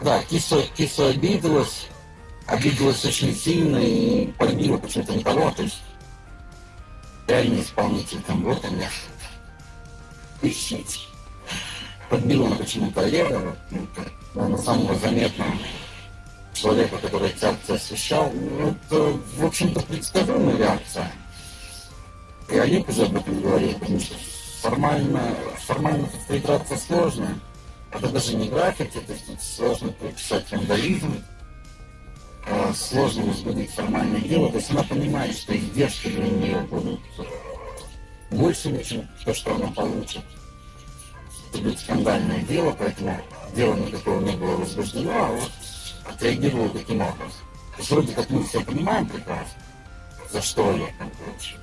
Да, кисо, кисо обиделась, обиделась очень сильно и полюбила почему-то никого, то есть реальный исполнитель там вот он я. Ищите. Подбила она почему-то Олега, вот, на самого заметного человека, который эти акции освещал. Ну, это, в общем-то, предсказуемая реакция. И Олег уже об этом говорит, потому что формально, формально подстригаться сложно. Это даже не граффити, то есть сложно прописать вандализм, э, сложно возбудить формальное дело. То есть она понимает, что издержки для нее будут больше, чем то, что она получит. Это будет скандальное дело, поэтому дело никакого не было возбуждено, а вот отреагировал таким образом. То есть вроде как мы все понимаем прекрасно, за что я там получил.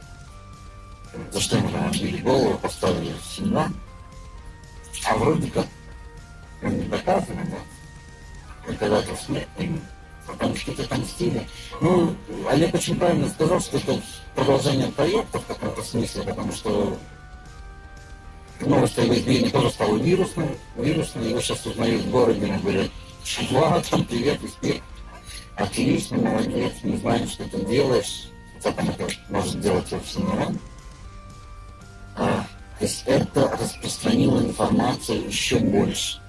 За что ему там отбили голову, поставили в семью. А вроде как он не смерть им. Потому что это отомстили. Ну, Олег очень правильно сказал, что это продолжение проекта в каком-то смысле, потому что новость о его избиении тоже стала вирусной. Вирусной, его сейчас узнают в городе, он говорит, Влад, там, привет, успех. Отлично, молодец, не знаем, что ты делаешь. Хотя там это может делать вовсе не он. А, то есть это распространило информацию еще больше.